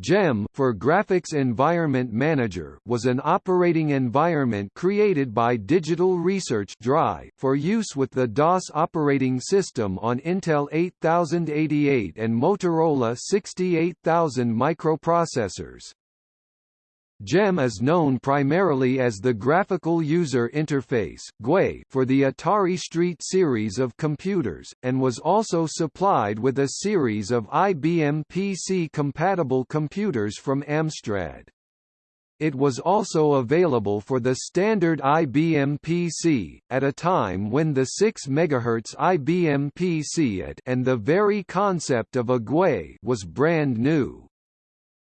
GEM for Graphics Environment Manager was an operating environment created by Digital Research DRI for use with the DOS operating system on Intel 8088 and Motorola 68000 microprocessors. GEM is known primarily as the Graphical User Interface for the Atari ST series of computers, and was also supplied with a series of IBM PC-compatible computers from Amstrad. It was also available for the standard IBM PC, at a time when the 6 MHz IBM PC and the very concept of a GUI was brand new.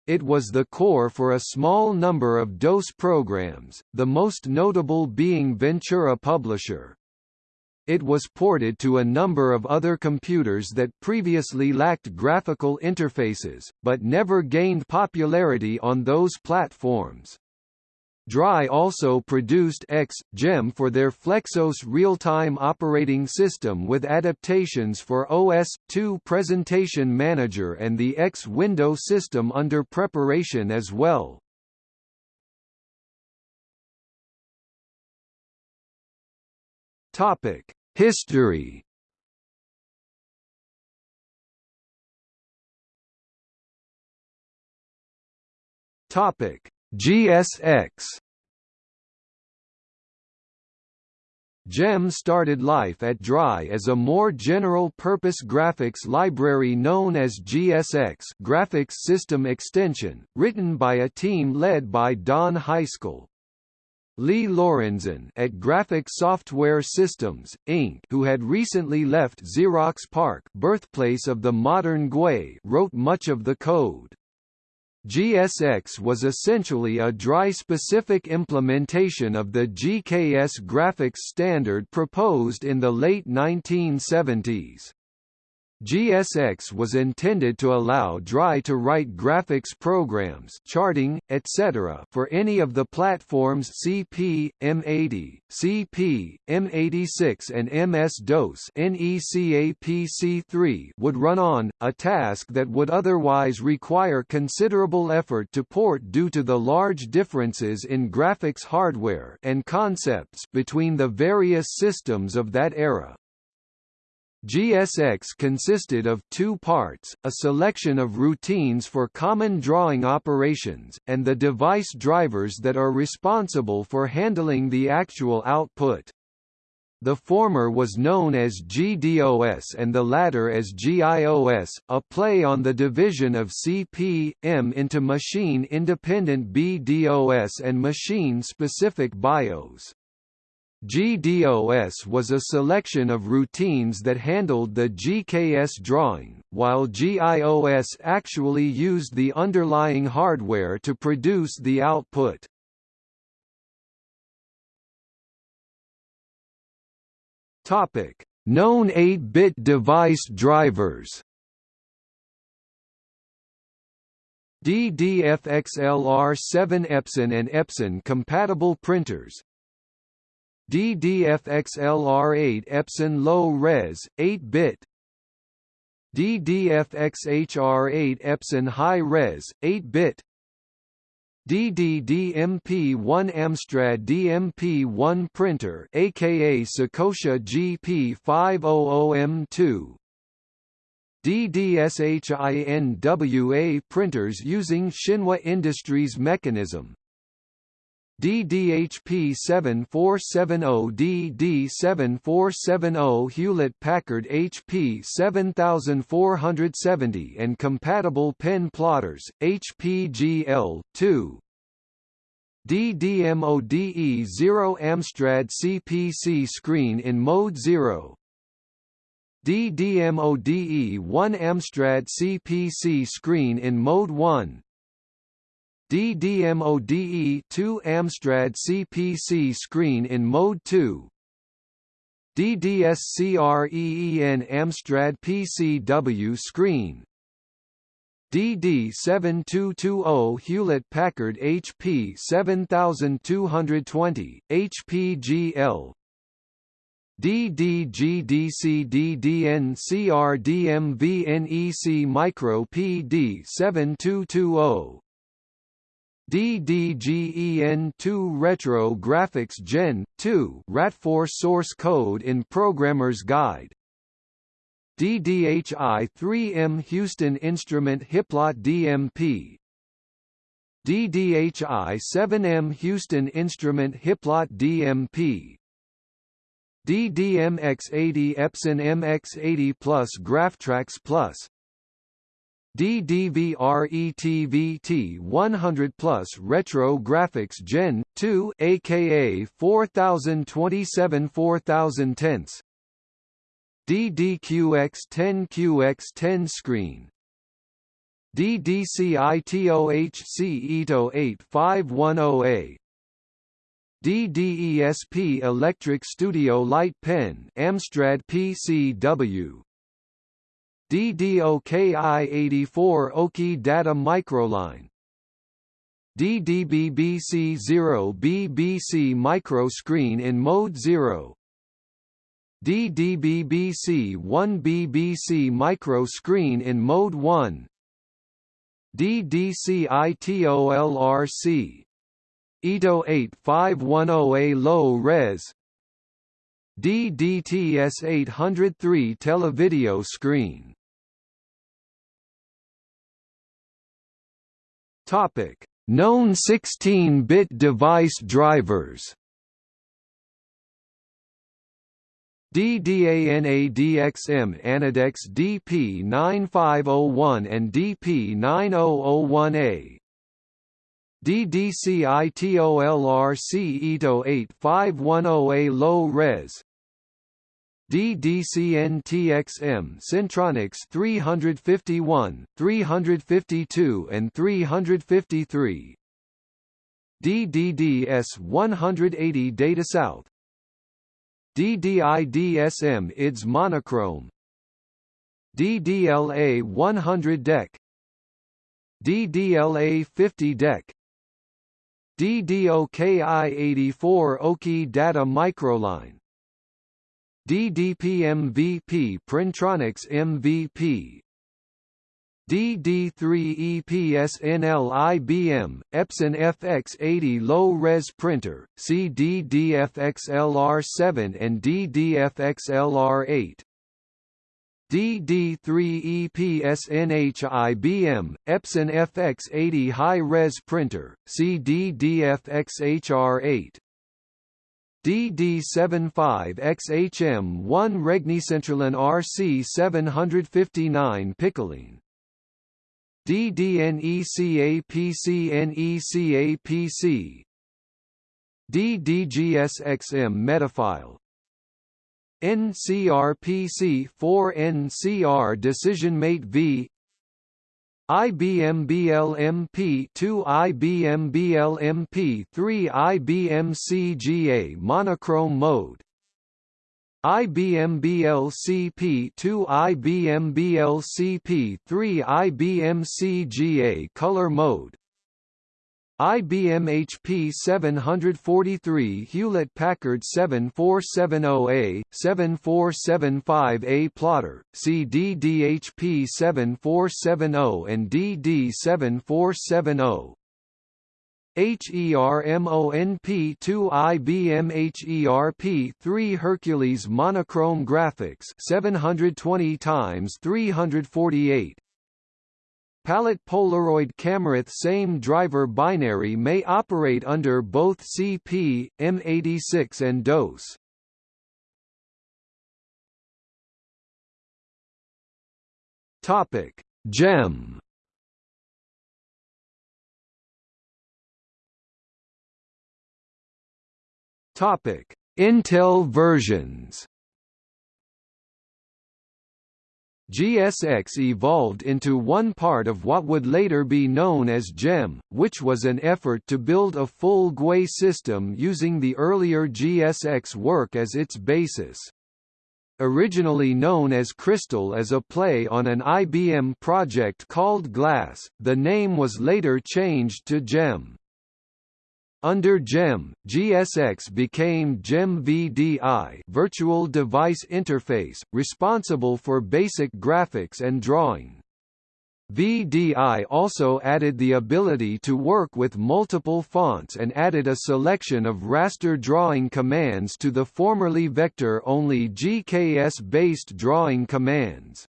It was the core for a small number of DOS programs, the most notable being Ventura Publisher. It was ported to a number of other computers that previously lacked graphical interfaces, but never gained popularity on those platforms. DRI also produced X, GEM for their Flexos real-time operating system with adaptations for OS/2 Presentation Manager and the X window system under preparation as well. Topic: History Topic GSX GEM started life at DRY as a more general-purpose graphics library known as GSX Graphics System Extension, written by a team led by Don Heilskov. Lee Lorenzen at Graphic Software Systems, Inc., who had recently left Xerox PARC, birthplace of the modern GUI, wrote much of the code. GSX was essentially a dry specific implementation of the GKS graphics standard proposed in the late 1970s. GSX was intended to allow DRY to write graphics programs charting, etc. for any of the platforms CP, M80, CP, M86 and MS-DOS NECAPC3 would run on, a task that would otherwise require considerable effort to port due to the large differences in graphics hardware and concepts between the various systems of that era. GSX consisted of two parts, a selection of routines for common drawing operations, and the device drivers that are responsible for handling the actual output. The former was known as GDOS and the latter as GIOS, a play on the division of CP.M into machine-independent BDOS and machine-specific BIOS. GDOS was a selection of routines that handled the GKS drawing, while GIOS actually used the underlying hardware to produce the output. Topic: Known 8-bit device drivers. DDFXLR7 Epson and Epson compatible printers DDFXLR8 Epson Low-Res, 8-bit DDFXHR8 Epson High-Res, 8-bit DDDMP1 Amstrad DMP1 printer aka Seikosha GP500M2 DDSHINWA printers using Shinwa Industries mechanism DDHP 7470 DD7470 Hewlett-Packard HP 7470 and compatible pen plotters, HPGL, 2 DDMODE 0 Amstrad CPC screen in mode 0 DDMODE 1 Amstrad CPC screen in mode 1 DDMODE 2 Amstrad CPC screen in Mode 2 DDSCREEN Amstrad PCW screen. DD7220 Hewlett-Packard HP 7220, HPGL DDGDCDDNCRDMVNEC Micro PD7220 DDGEN2 Retro Graphics Gen 2 RAT4 source code in Programmer's Guide. DDHI-3M Houston Instrument Hiplot DMP DDHI-7M Houston Instrument Hiplot DMP DDMX80 Epson MX80 Plus GrafTrax Plus DDVRETVT 100 Plus Retro Graphics Gen 2 aka 4027 4010 DDQX10QX10 screen. DDCITOHC Itoh 8510A DDESP Electric Studio Light Pen Amstrad PCW DDOKI84 Oki Data Microline. DDBBC0 BBC Micro Screen in Mode 0 DDBBC 1 BBC Micro Screen in Mode 1 DDCITOLRC Itoh 8510A low res. DDTS 803 televideo screen Topic. Known 16-bit device drivers. DDANADXM Anadex DP9501 and DP9001A DDCITOLRC Itoh 8510A low res DDCNTXM Centronics 351, 352 and 353 DDDS 180 Data South. DDIDSM IDS Monochrome. DDLA 100 DEC DDLA 50 DEC DDOKI84 Oki Data Microline DDP-MVP Printronix MVP DD3EPSNL IBM, Epson FX80 low-res printer, CDDFXLR7 and DDFXLR8 DD3EPSNH IBM, Epson FX80 high-res printer, CDDFXHR8 DD75XHM1 Regnecentralen RC759 Piccoline. DDNECAPCNECAPC DDGSXM Metafile NCRPC 4NCR DecisionMate V IBM BLMP 2 IBM BLMP 3 IBM CGA monochrome mode. IBM BLCP 2 IBM BLCP 3 IBM CGA color mode IBM HP 743 Hewlett-Packard 7470A, 7475A plotter, CDDHP 7470 and DD7470 HERMONP2 IBM HERP3 Hercules monochrome graphics 720 times 348 Palette Polaroid Cameroth same driver binary may operate under both CP, M86 and DOS. Topic: GEM. Topic: Intel versions. GSX evolved into one part of what would later be known as GEM, which was an effort to build a full GUI system using the earlier GSX work as its basis. Originally known as Crystal as a play on an IBM project called Glass, the name was later changed to GEM. Under GEM, GSX became GEM VDI Virtual Device Interface, responsible for basic graphics and drawing. VDI also added the ability to work with multiple fonts and added a selection of raster drawing commands to the formerly vector-only GKS-based drawing commands.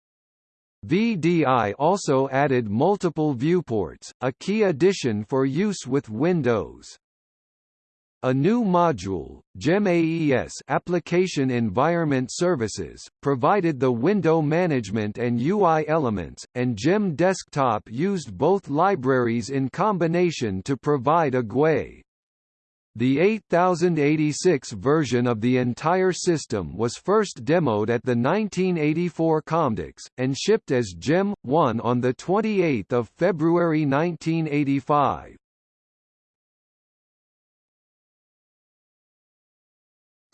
VDI also added multiple viewports, a key addition for use with Windows. A new module, GEM-AES Application Environment Services, provided the window management and UI elements, and GEM Desktop used both libraries in combination to provide a GUI. The 8086 version of the entire system was first demoed at the 1984 Comdex, and shipped as GEM 1 on 28 February 1985.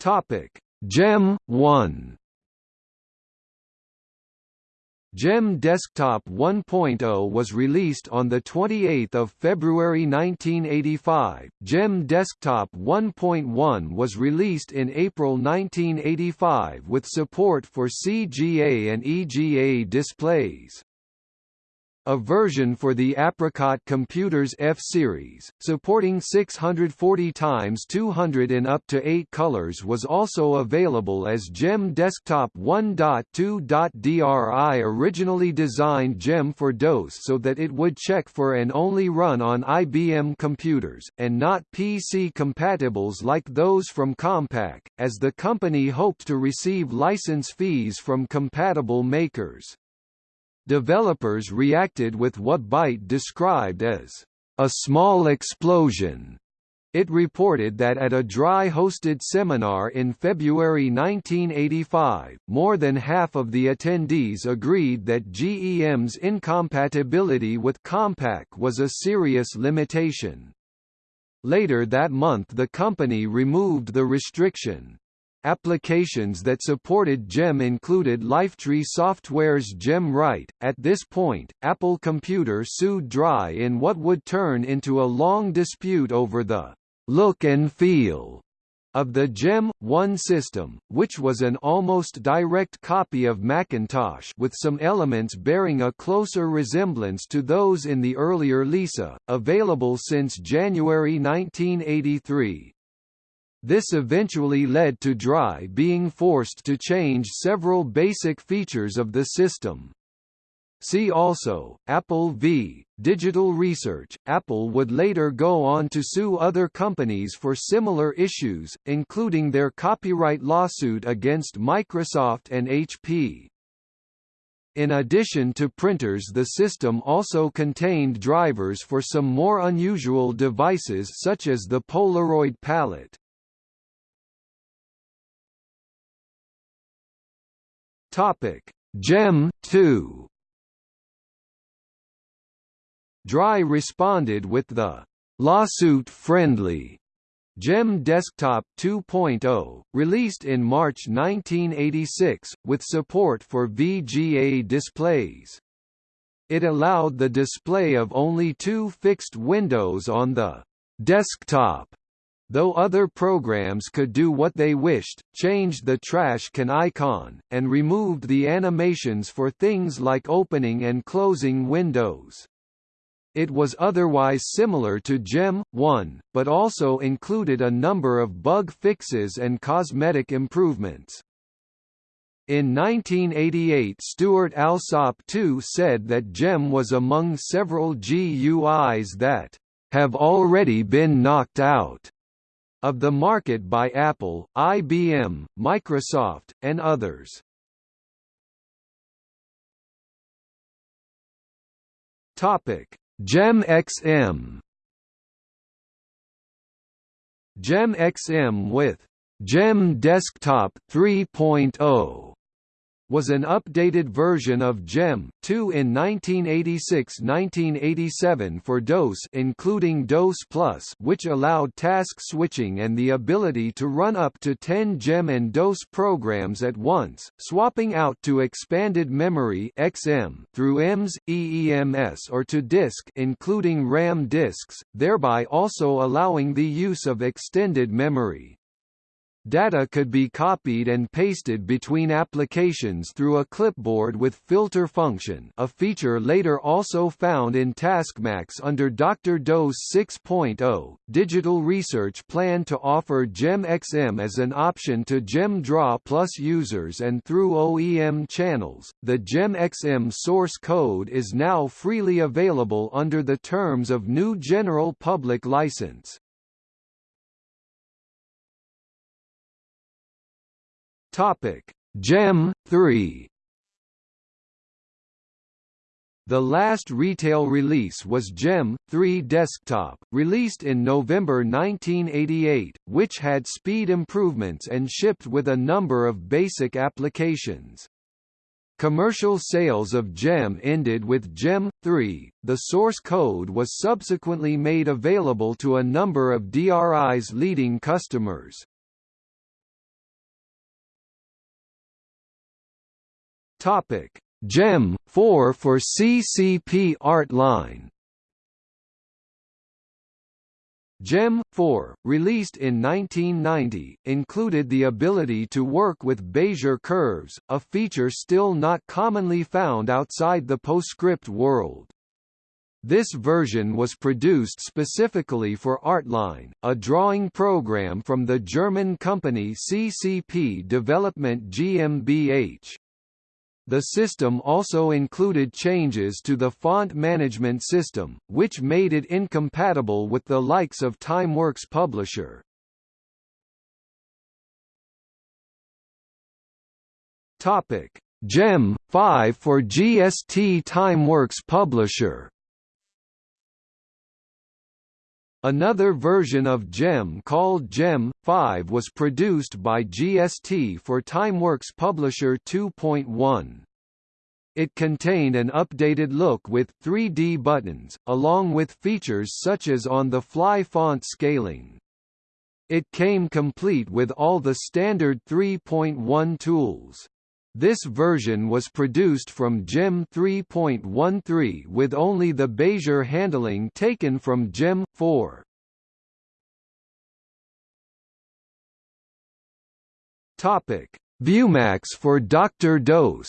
Topic: GEM 1 GEM Desktop 1.0 was released on 28 February 1985, GEM Desktop 1.1 was released in April 1985 with support for CGA and EGA displays. A version for the Apricot Computers F-Series, supporting 640 x 200 in up to 8 colors was also available as GEM Desktop 1.2.DRI originally designed GEM for DOS so that it would check for and only run on IBM computers, and not PC compatibles like those from Compaq, as the company hoped to receive license fees from compatible makers. Developers reacted with what Byte described as a small explosion. It reported that at a dry-hosted seminar in February 1985, more than half of the attendees agreed that GEM's incompatibility with Compaq was a serious limitation. Later that month the company removed the restriction. Applications that supported GEM included Lifetree Software's GEM Write. At this point, Apple Computer sued Dry in what would turn into a long dispute over the look and feel of the GEM 1 system, which was an almost direct copy of Macintosh with some elements bearing a closer resemblance to those in the earlier Lisa, available since January 1983. This eventually led to Dry being forced to change several basic features of the system. See also, Apple v. Digital Research. Apple would later go on to sue other companies for similar issues, including their copyright lawsuit against Microsoft and HP. In addition to printers the system also contained drivers for some more unusual devices such as the Polaroid palette. Topic: Gem 2. Dry responded with the lawsuit-friendly GEM Desktop 2.0, released in March 1986, with support for VGA displays. It allowed the display of only two fixed windows on the desktop though other programs could do what they wished, changed the trash can icon, and removed the animations for things like opening and closing windows. It was otherwise similar to GEM 1, but also included a number of bug fixes and cosmetic improvements. In 1988 Stuart Alsop II said that GEM was among several GUIs that have already been knocked out of the market by Apple, IBM, Microsoft, and others. Topic: GEM XM. GEM XM with GEM Desktop 3.0 was an updated version of GEM 2 in 1986-1987 for DOS including DOS Plus which allowed task switching and the ability to run up to 10 GEM and DOS programs at once, swapping out to expanded memory XM through EMS, EEMS or to disk including RAM disks, thereby also allowing the use of extended memory. Data could be copied and pasted between applications through a clipboard with filter function a feature later also found in TaskMax under Dr. DOS 6.0. Digital Research planned to offer GEM-XM as an option to GEM-DRAW Plus users and through OEM channels. The GEM-XM source code is now freely available under the terms of new General Public License. Topic: Gem 3 The last retail release was Gem 3 Desktop, released in November 1988, which had speed improvements and shipped with a number of basic applications. Commercial sales of GEM ended with GEM 3. The source code was subsequently made available to a number of DRI's leading customers. Topic: GEM 4 for CCP Art Line. GEM 4, released in 1990, included the ability to work with Bezier curves, a feature still not commonly found outside the PostScript world. This version was produced specifically for Artline, a drawing program from the German company CCP Development GmbH. The system also included changes to the font management system, which made it incompatible with the likes of TimeWorks Publisher. Topic: GEM 5 for GST TimeWorks Publisher. Another version of GEM called GEM 5 was produced by GST for TimeWorks Publisher 2.1. It contained an updated look with 3D buttons, along with features such as on-the-fly font scaling. It came complete with all the standard 3.1 tools. This version was produced from GEM 3.13 with only the Bezier handling taken from GEM 4. Topic: ViewMAX for Dr. DOS.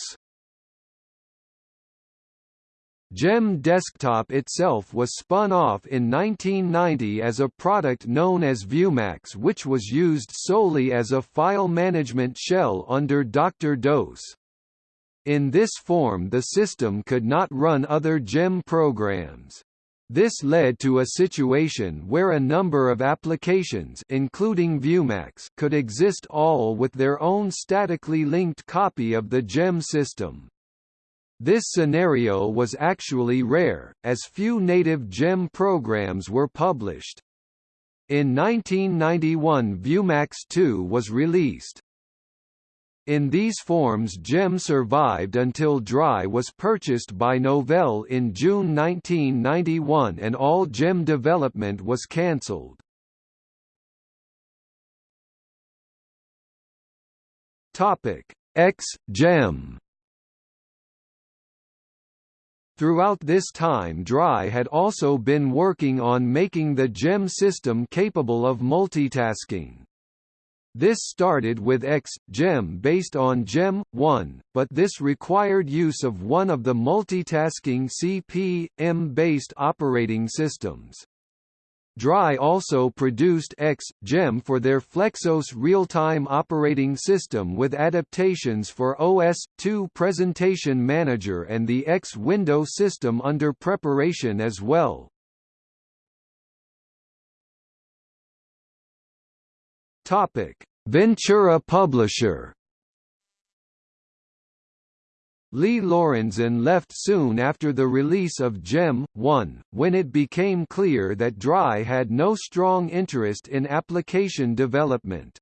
GEM Desktop itself was spun off in 1990 as a product known as ViewMAX which was used solely as a file management shell under Dr. DOS. In this form the system could not run other GEM programs. This led to a situation where a number of applications including ViewMAX could exist all with their own statically linked copy of the GEM system. This scenario was actually rare, as few native GEM programs were published. In 1991 ViewMAX 2 was released. In these forms GEM survived until Dry was purchased by Novell in June 1991 and all GEM development was cancelled. X GEM Throughout this time Dry had also been working on making the GEM system capable of multitasking. This started with X, GEM based on GEM, 1, but this required use of one of the multitasking CP/M-based operating systems. Dry also produced X, GEM for their Flexos real-time operating system with adaptations for OS/2 Presentation Manager and the X window system under preparation as well. Ventura Publisher Lee Lorenzen left soon after the release of GEM 1, when it became clear that Dry had no strong interest in application development.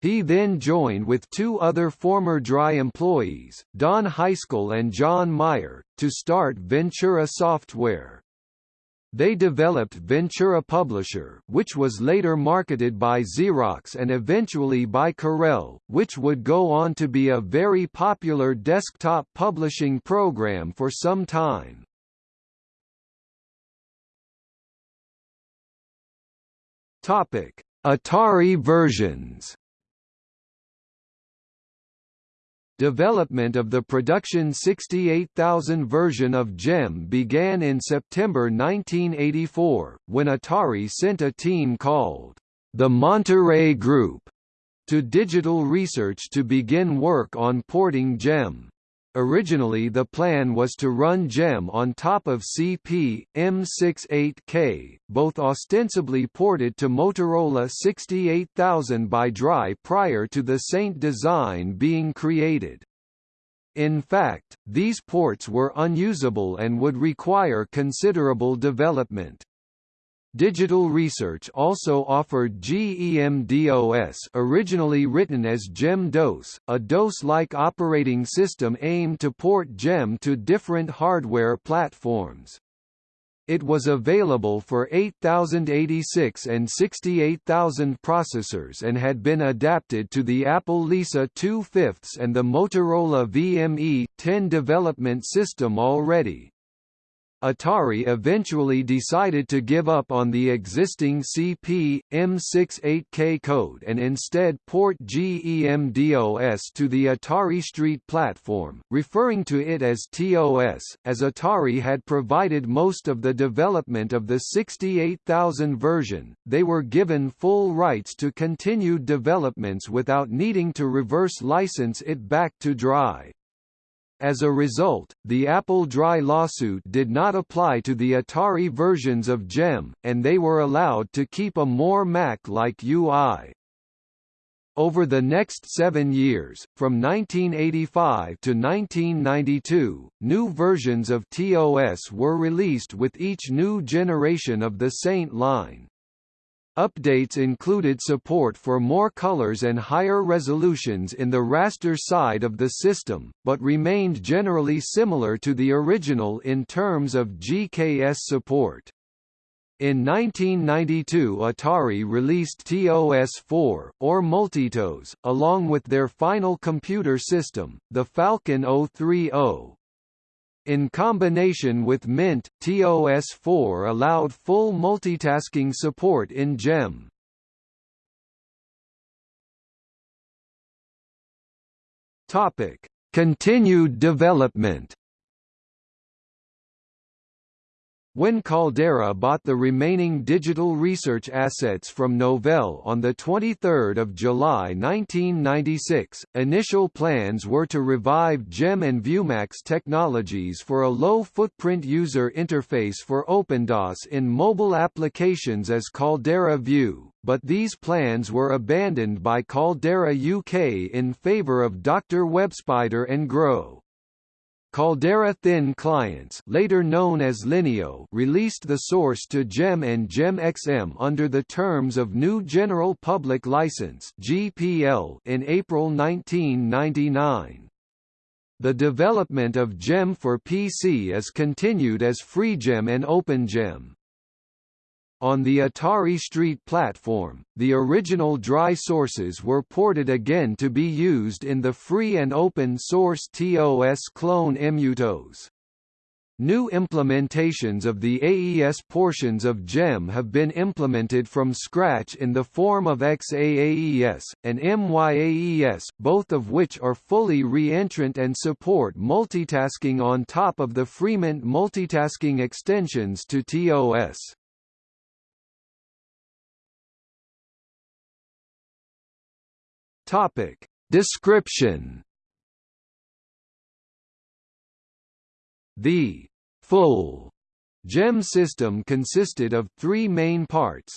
He then joined with two other former Dry employees, Don Heilskov and John Meyer, to start Ventura Software. They developed Ventura Publisher which was later marketed by Xerox and eventually by Corel, which would go on to be a very popular desktop publishing program for some time. Topic: Atari versions Development of the production 68000 version of GEM began in September 1984, when Atari sent a team called the Monterey Group to Digital Research to begin work on porting GEM. Originally the plan was to run GEM on top of CP, M68K, both ostensibly ported to Motorola 68000 by Dry prior to the Saint design being created. In fact, these ports were unusable and would require considerable development. Digital Research also offered GEMDOS originally written as GEM-DOS, a DOS-like operating system aimed to port GEM to different hardware platforms. It was available for 8086 and 68000 processors and had been adapted to the Apple Lisa 2 5 and the Motorola VME 10 development system already. Atari eventually decided to give up on the existing CP, M68K code and instead port GEMDOS to the Atari ST platform, referring to it as TOS, as Atari had provided most of the development of the 68000 version, they were given full rights to continued developments without needing to reverse license it back to Dry. As a result, the Apple Dry lawsuit did not apply to the Atari versions of GEM, and they were allowed to keep a more Mac-like UI. Over the next seven years, from 1985 to 1992, new versions of TOS were released with each new generation of the Saint line. Updates included support for more colors and higher resolutions in the raster side of the system, but remained generally similar to the original in terms of GKS support. In 1992 Atari released TOS-4, or Multitos, along with their final computer system, the Falcon 030, in combination with Mint, TOS4 allowed full multitasking support in GEM. Topic: Continued development When Caldera bought the remaining digital research assets from Novell on 23 July 1996, initial plans were to revive GEM and Viewmax technologies for a low-footprint user interface for OpenDOS in mobile applications as Caldera View, but these plans were abandoned by Caldera UK in favour of Dr. WebSpider and Grow. Caldera Thin clients later known as Lineo released the source to GEM and GEM-XM under the terms of New General Public License GPL in April 1999. The development of GEM for PC is continued as FreeGEM and OpenGEM. On the Atari ST platform, the original dry sources were ported again to be used in the free and open source TOS clone Emutos. New implementations of the AES portions of GEM have been implemented from scratch in the form of XAAES, and MYAES, both of which are fully re-entrant and support multitasking on top of the FreeMiNT multitasking extensions to TOS. Topic. Description The full GEM system consisted of three main parts.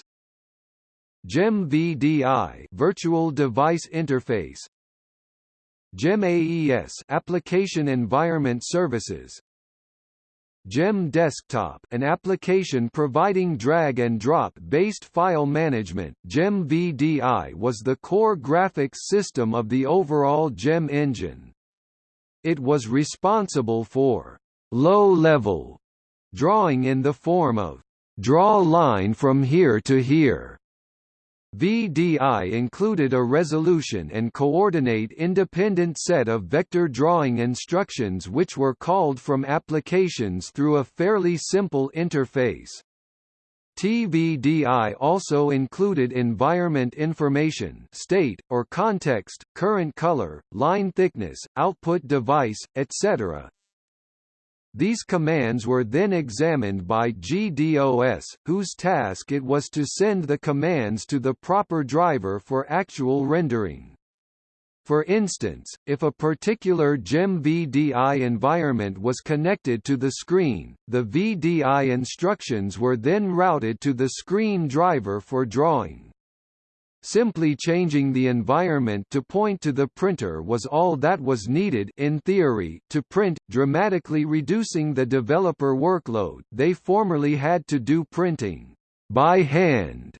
GEM VDI Virtual Device Interface GEM AES Application Environment Services Gem Desktop an application providing drag-and-drop based file management Gem VDI was the core graphics system of the overall Gem engine. It was responsible for low-level drawing in the form of draw line from here to here VDI included a resolution and coordinate independent set of vector drawing instructions which were called from applications through a fairly simple interface. TVDI also included environment information state, or context, current color, line thickness, output device, etc. These commands were then examined by GDOS, whose task it was to send the commands to the proper driver for actual rendering. For instance, if a particular GEM VDI environment was connected to the screen, the VDI instructions were then routed to the screen driver for drawing. Simply changing the environment to point to the printer was all that was needed in theory to print, dramatically reducing the developer workload they formerly had to do printing by hand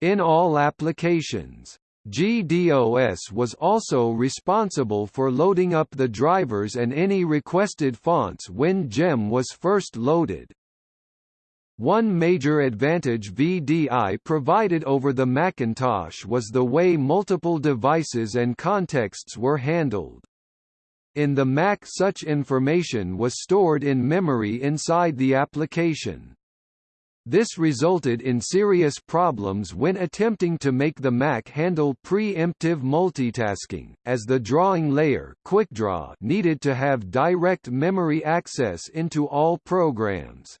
in all applications. GDOS was also responsible for loading up the drivers and any requested fonts when GEM was first loaded. One major advantage VDI provided over the Macintosh was the way multiple devices and contexts were handled. In the Mac such information was stored in memory inside the application. This resulted in serious problems when attempting to make the Mac handle pre-emptive multitasking, as the drawing layer QuickDraw needed to have direct memory access into all programs.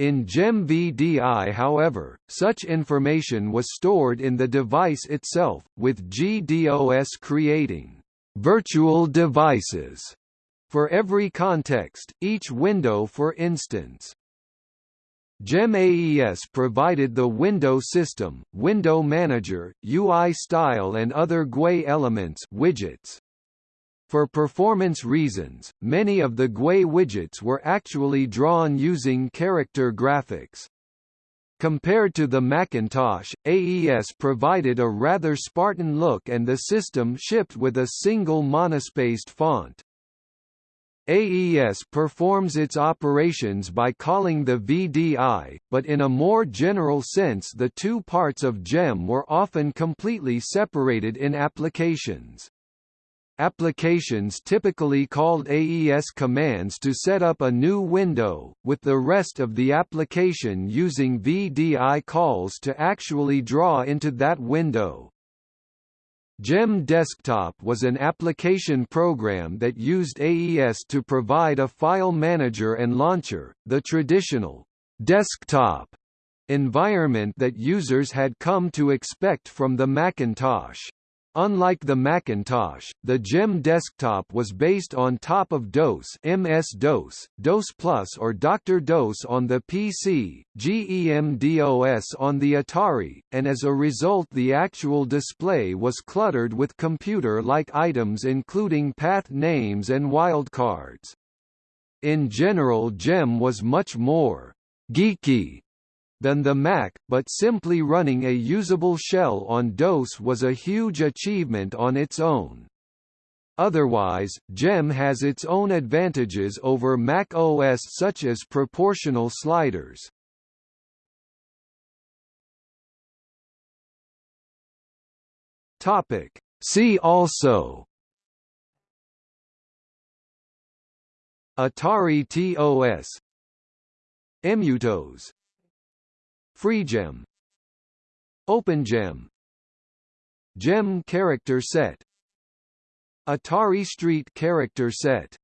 In GEM-VDI however, such information was stored in the device itself, with GDOS creating «virtual devices» for every context, each window for instance. GEM-AES provided the window system, window manager, UI style and other GUI elements widgets. For performance reasons, many of the GUI widgets were actually drawn using character graphics. Compared to the Macintosh, AES provided a rather Spartan look and the system shipped with a single monospaced font. AES performs its operations by calling the VDI, but in a more general sense the two parts of GEM were often completely separated in applications. Applications typically called AES commands to set up a new window, with the rest of the application using VDI calls to actually draw into that window. GEM Desktop was an application program that used AES to provide a file manager and launcher, the traditional desktop environment that users had come to expect from the Macintosh. Unlike the Macintosh, the GEM desktop was based on top of DOS MS-DOS, DOS Plus or Dr. DOS on the PC, GEM-DOS on the Atari, and as a result the actual display was cluttered with computer-like items including path names and wildcards. In general GEM was much more «geeky» than the Mac, but simply running a usable shell on DOS was a huge achievement on its own. Otherwise, GEM has its own advantages over Mac OS such as proportional sliders. Topic. See also Atari TOS Emutos FreeGem OpenGem Gem character set. Atari Street character set